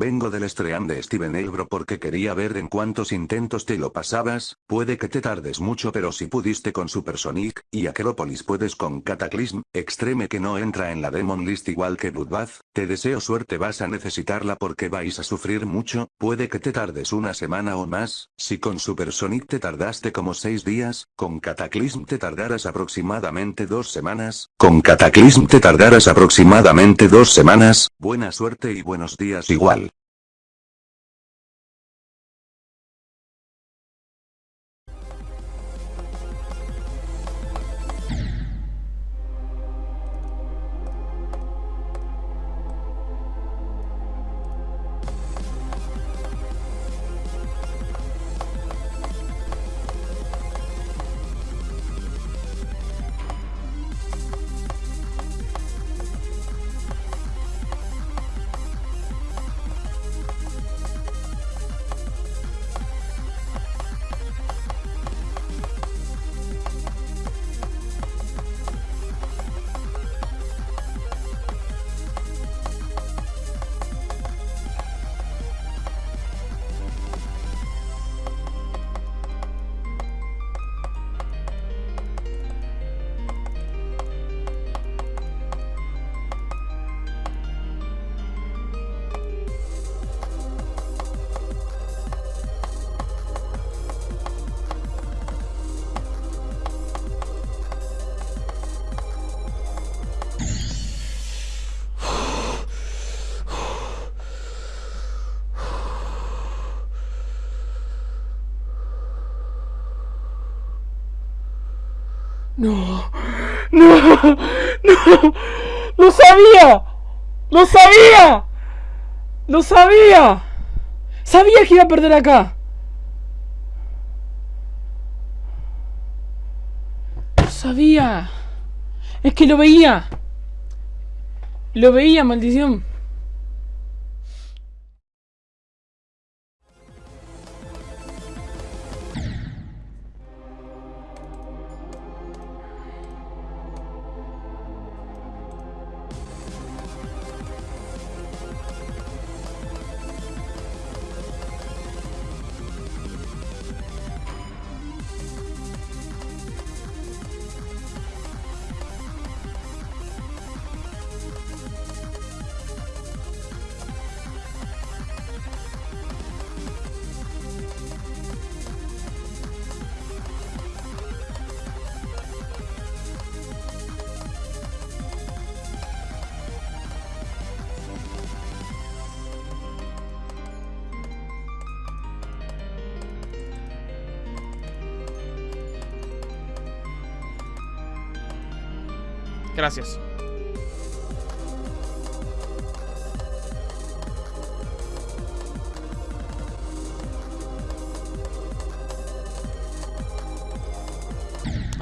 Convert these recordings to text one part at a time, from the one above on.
vengo del estream de Steven Elbro porque quería ver en cuántos intentos te lo pasabas, puede que te tardes mucho pero si pudiste con Supersonic, y Acropolis puedes con Cataclysm, Extreme que no entra en la Demon List igual que Bloodbath, te deseo suerte vas a necesitarla porque vais a sufrir mucho, puede que te tardes una semana o más, si con Supersonic te tardaste como 6 días, con Cataclysm te tardarás aproximadamente dos semanas, con Cataclysm te tardarás aproximadamente dos semanas, buena suerte y buenos días igual. No, no, no, lo sabía, lo sabía, lo sabía, sabía que iba a perder acá. Sabía, es que lo veía, lo veía, maldición. Gracias.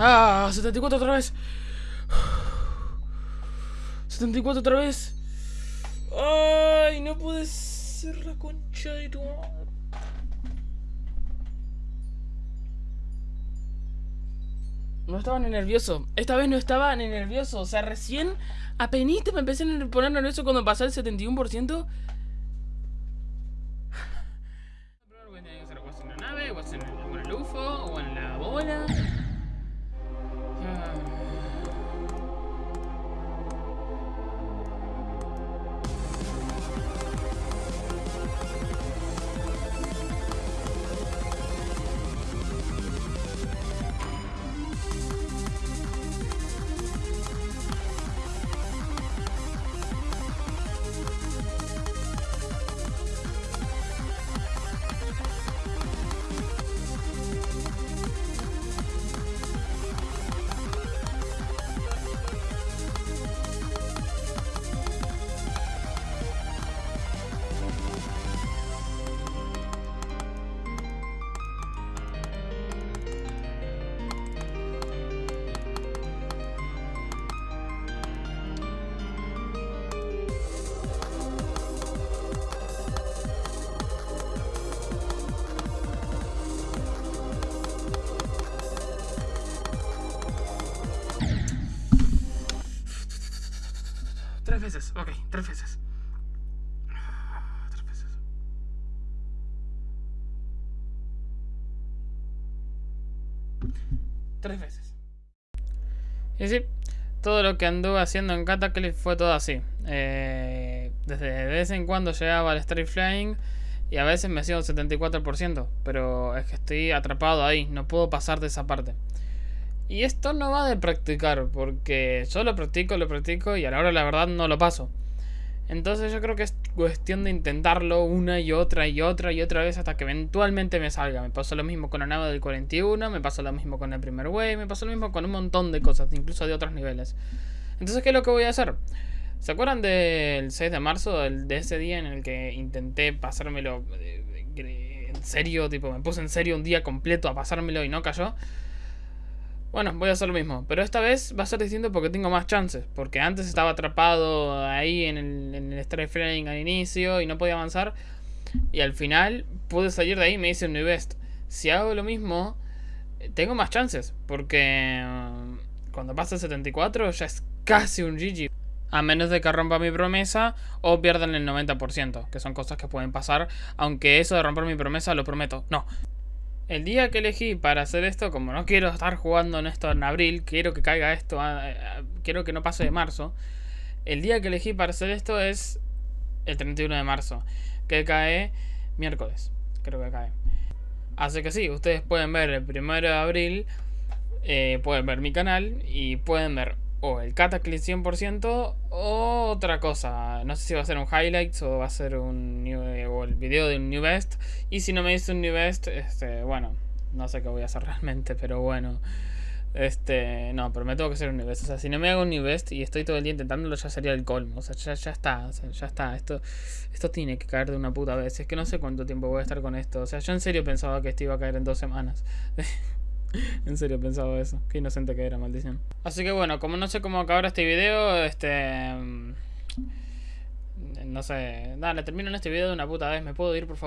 Ah, 74 otra vez. 74 otra vez. Ay, no puede ser la concha de tu No estaba ni nervioso. Esta vez no estaba ni nervioso. O sea, recién apenas me empecé a poner nervioso cuando pasé el 71%. en la nave, en el UFO, o en la bola. Ok, tres veces. Tres veces. Tres veces. Y sí, todo lo que anduve haciendo en Cataclysm fue todo así. Eh, desde de vez en cuando llegaba al Straight Flying y a veces me hacía un 74%, pero es que estoy atrapado ahí, no puedo pasar de esa parte. Y esto no va de practicar, porque yo lo practico, lo practico y a la hora la verdad no lo paso. Entonces yo creo que es cuestión de intentarlo una y otra y otra y otra vez hasta que eventualmente me salga. Me pasó lo mismo con la nave del 41, me pasó lo mismo con el primer wave, me pasó lo mismo con un montón de cosas, incluso de otros niveles. Entonces, ¿qué es lo que voy a hacer? ¿Se acuerdan del 6 de marzo, de ese día en el que intenté pasármelo en serio? Tipo, me puse en serio un día completo a pasármelo y no cayó. Bueno, voy a hacer lo mismo, pero esta vez va a ser distinto porque tengo más chances. Porque antes estaba atrapado ahí en el, en Flying al inicio y no podía avanzar. Y al final pude salir de ahí y me hice un New Best. Si hago lo mismo, tengo más chances. Porque um, cuando pasa el 74 ya es casi un GG. A menos de que rompa mi promesa o pierdan el 90%, que son cosas que pueden pasar. Aunque eso de romper mi promesa lo prometo. No, el día que elegí para hacer esto, como no quiero estar jugando en esto en abril, quiero que caiga esto, quiero que no pase de marzo. El día que elegí para hacer esto es el 31 de marzo, que cae miércoles, creo que cae. Así que sí, ustedes pueden ver el 1 de abril, eh, pueden ver mi canal y pueden ver o el Cataclysm 100% o otra cosa. No sé si va a ser un highlights o va a ser un eh, o el video de un new best. Y si no me dice un new best, este, bueno, no sé qué voy a hacer realmente, pero bueno. Este, no, pero me tengo que hacer un new best. O sea, si no me hago un new best y estoy todo el día intentándolo, ya sería el colmo. O sea, ya, ya está, ya está. Esto, esto tiene que caer de una puta vez. Es que no sé cuánto tiempo voy a estar con esto. O sea, yo en serio pensaba que esto iba a caer en dos semanas. en serio pensaba eso. Qué inocente que era, maldición. Así que bueno, como no sé cómo acabar este video, este... Mm, no sé... Dale, termino en este video de una puta vez. ¿Me puedo ir, por favor?